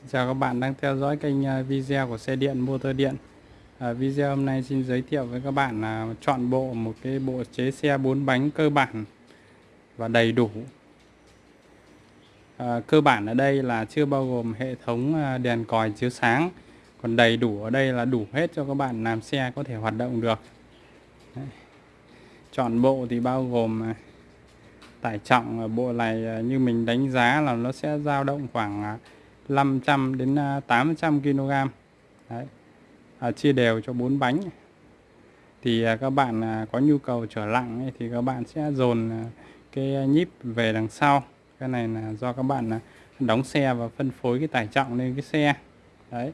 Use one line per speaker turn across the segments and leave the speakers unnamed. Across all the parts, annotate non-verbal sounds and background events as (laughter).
Xin chào các bạn đang theo dõi kênh à, video của xe điện motor điện. À, Video hôm nay xin giới thiệu với các bạn là chọn bộ một cái bộ chế xe 4 bánh cơ bản và đầy đủ. À, Cơ bản ở đây là chưa bao gồm hệ thống à, đèn còi chiếu sáng. Còn đầy đủ ở đây là đủ hết cho các bạn làm xe có thể hoạt động được. Đấy. Chọn bộ thì bao gồm à, tải trọng ở bộ này như mình đánh giá là nó sẽ dao động khoảng 500 đến à, 800 kg Đấy. À, chia đều cho bốn bánh. Thì à, các bạn à, có nhu cầu trở lặng ấy, thì các bạn sẽ dồn à, cái nhíp về đằng sau. Cái này là do các bạn à, đóng xe và phân phối cái tải trọng lên cái xe. Đấy.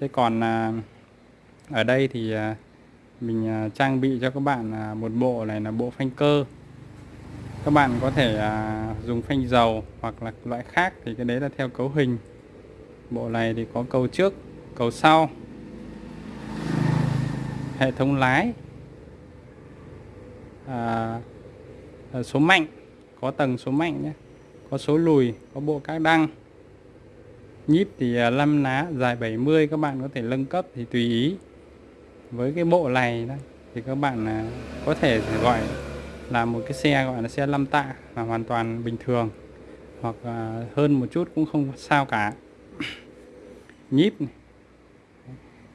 Thế còn ở đây thì mình trang bị cho các bạn một bộ này là bộ phanh cơ. Các bạn có thể dùng phanh dầu hoặc là loại khác thì cái đấy là theo cấu hình bộ này thì có cầu trước cầu sau hệ thống lái à, à, số mạnh có tầng số mạnh nhé có số lùi có bộ các đăng. Nhíp thì à, 5 ná dài 70 các bạn có thể nâng cấp thì tùy ý. Với cái bộ này đó, thì các bạn à, có thể gọi là một cái xe gọi là xe 5 tạ là hoàn toàn bình thường hoặc hơn một chút cũng không sao cả. (coughs) nhíp này.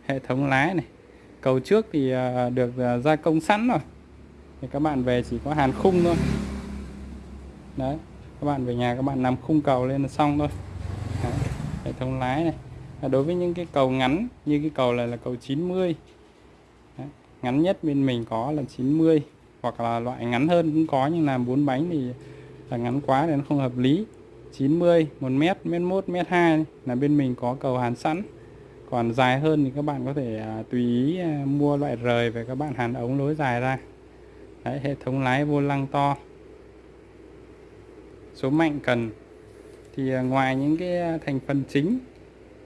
hệ thống lái này cầu trước thì à, được à, gia công sẵn rồi thì các bạn về chỉ có hàn khung thôi đấy, các bạn về nhà các bạn làm khung cầu lên là xong thôi đấy. hệ thống lái này đối với những cái cầu ngắn, như cái cầu này là cầu 90 đấy. ngắn nhất bên mình có là 90 hoặc là loại ngắn hơn cũng có, nhưng làm bốn bánh thì là ngắn quá nên không hợp lý 90 1 mét mét 1 mét 2 là bên mình có cầu hàn sẵn. Còn dài hơn thì các bạn có thể à, tùy ý à, mua loại rời về các bạn hàn ống lối dài ra. Đấy, hệ thống lái vô lăng to. Số mạnh cần. Thì à, ngoài những cái à, thành phần chính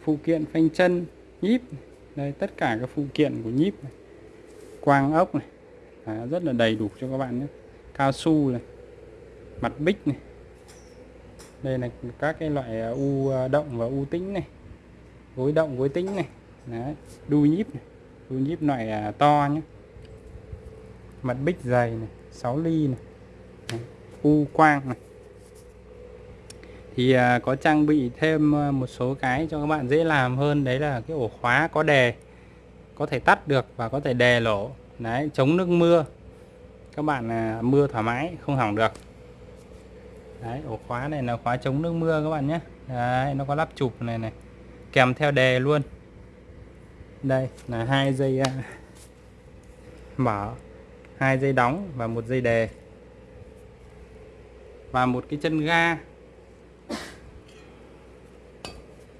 phụ kiện phanh chân nhíp đây tất cả các phụ kiện của nhíp này. quang ốc này à, rất là đầy đủ cho các bạn nhé. Cao su này mặt bích này đây là các cái loại à, u à, động và u tĩnh này. Gối động, gối tĩnh này. Đấy. đu nhíp này. đu nhíp loại à, to nhé mặt bích dày này 6 ly này. Đấy. u quang này. Thì có trang bị thêm một số cái cho các bạn dễ làm hơn. Đấy là cái ổ khóa có đề có thể tắt được và có thể đè lỗ. Đấy, chống nước mưa. Các bạn mưa thoải mái, không hỏng được đấy, ổ khóa này là khóa chống nước mưa các bạn nhé. Đấy, nó có lắp chụp này này, kèm theo đề luôn. Đây là hai dây à, mở, hai dây đóng và một dây đề. Và một cái chân ga.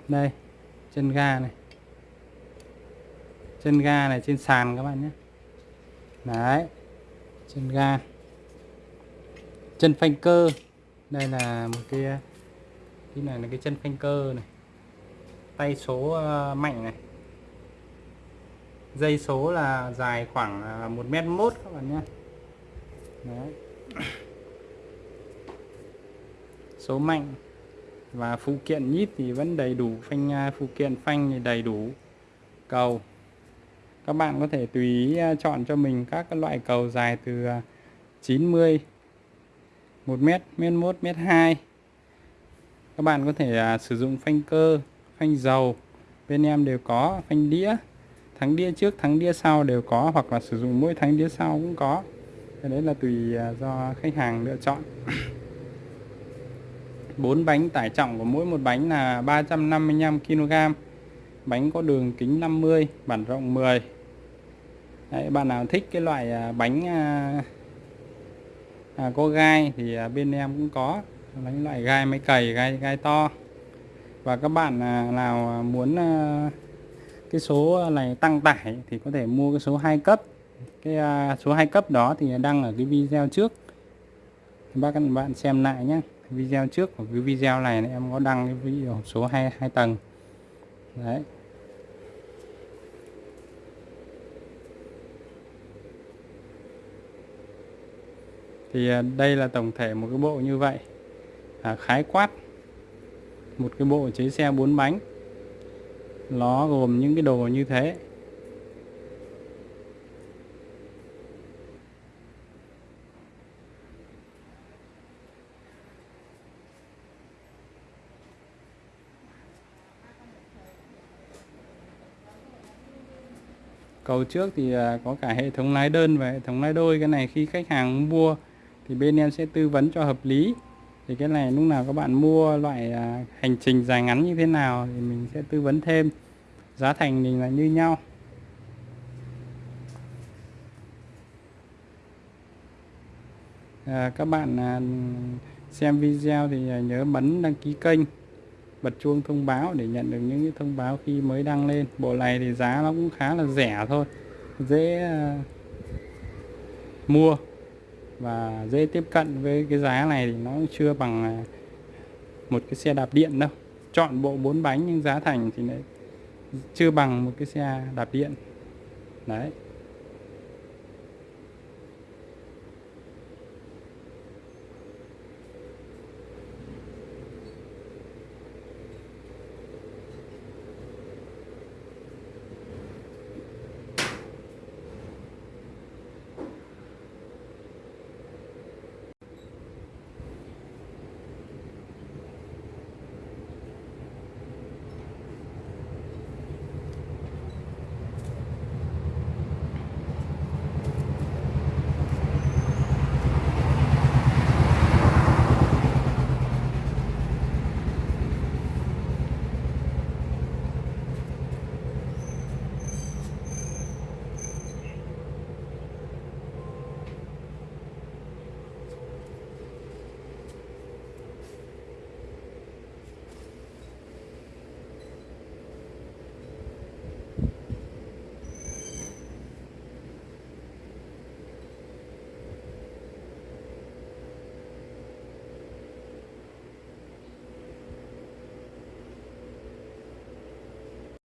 Đây, chân ga này. Chân ga này trên sàn các bạn nhé. Đấy, chân ga. Chân phanh cơ đây là một cái cái này là cái chân phanh cơ này. Tay số ờ, mạnh này. Dây số là dài khoảng ờ, một mét mốt các bạn nhé. Đấy. số mạnh và phụ kiện nhíp thì vẫn đầy đủ, phanh ờ, phụ kiện phanh thì đầy đủ. Cầu. Các bạn có thể tùy ý chọn cho mình các loại cầu dài từ 90 1 mét, mét 1, mét 2 các bạn có thể à, sử dụng phanh cơ phanh dầu. Bên em đều có phanh đĩa. Thắng đĩa trước thắng đĩa sau đều có hoặc là sử dụng mỗi thắng đĩa sau cũng có. Cái đấy là tùy à, do khách hàng lựa chọn. (coughs) Bốn bánh tải trọng của mỗi một bánh là 355 kg bánh có đường kính 50 bản rộng 10 Đấy, bạn nào thích cái loại à, bánh à, à, có gai thì à, bên em cũng có. Bánh loại gai máy cày gai gai to. Và các bạn à, nào à, muốn à, cái số này tăng tải thì có thể mua cái số 2 cấp. Cái à, số 2 cấp đó thì đăng ở cái video trước. Bác các bạn xem lại nhé video trước của cái video này em có đăng cái video số 2 hai tầng. Đấy. Thì à, đây là tổng thể một cái bộ như vậy. À, khái quát một cái bộ chế xe bốn bánh. Nó gồm những cái đồ như thế. Cầu trước thì à, có cả hệ thống lái đơn và hệ thống lái đôi. Cái này khi khách hàng mua thì bên em sẽ tư vấn cho hợp lý. Thì cái này lúc nào các bạn mua loại à, hành trình dài ngắn như thế nào thì mình sẽ tư vấn thêm. Giá thành thì là như nhau. À, các bạn à, xem video thì à, nhớ bấm đăng ký kênh bật chuông thông báo để nhận được những cái thông báo khi mới đăng lên. Bộ này thì giá nó cũng khá là rẻ thôi dễ à, mua và dễ tiếp cận với cái giá này thì nó chưa bằng à, một cái xe đạp điện đâu. Chọn bộ bốn bánh nhưng giá thành thì lại chưa bằng một cái xe đạp điện. Đấy.